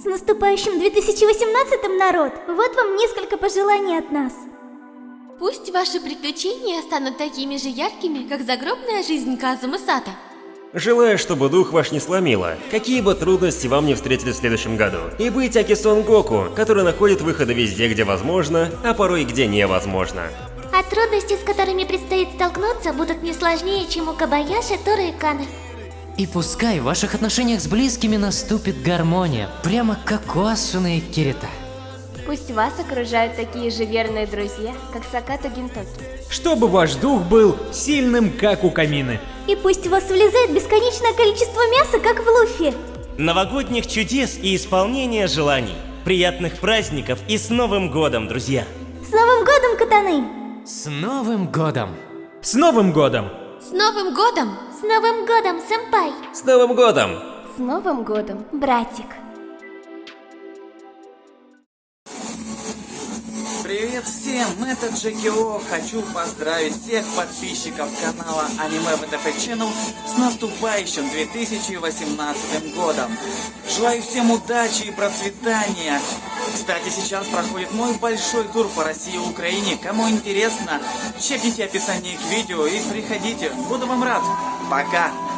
С наступающим 2018 народ! Вот вам несколько пожеланий от нас. Пусть ваши приключения станут такими же яркими, как загробная жизнь Казума Сата. Желаю, чтобы дух ваш не сломило, какие бы трудности вам не встретили в следующем году. И быть Аки Сон Гоку, который находит выходы везде, где возможно, а порой где невозможно. А трудности, с которыми предстоит столкнуться, будут не сложнее, чем у Кабаяши, Торы и Каны. И пускай в ваших отношениях с близкими наступит гармония, прямо как у Асуны и Кирита. Пусть вас окружают такие же верные друзья, как Сакато Гинтоки. Чтобы ваш дух был сильным, как у Камины. И пусть в вас влезает бесконечное количество мяса, как в Луфи. Новогодних чудес и исполнения желаний. Приятных праздников и с Новым годом, друзья! С Новым годом, Катаны! С Новым годом! С Новым годом! С Новым годом! С Новым годом, сэмпай! С Новым годом! С Новым годом! Братик! Привет всем, это Джеки О. Хочу поздравить всех подписчиков канала Аниме ВТФ Channel с наступающим 2018 годом. Желаю всем удачи и процветания. Кстати, сейчас проходит мой большой тур по России и Украине. Кому интересно, чекните описание к видео и приходите. Буду вам рад. Пока!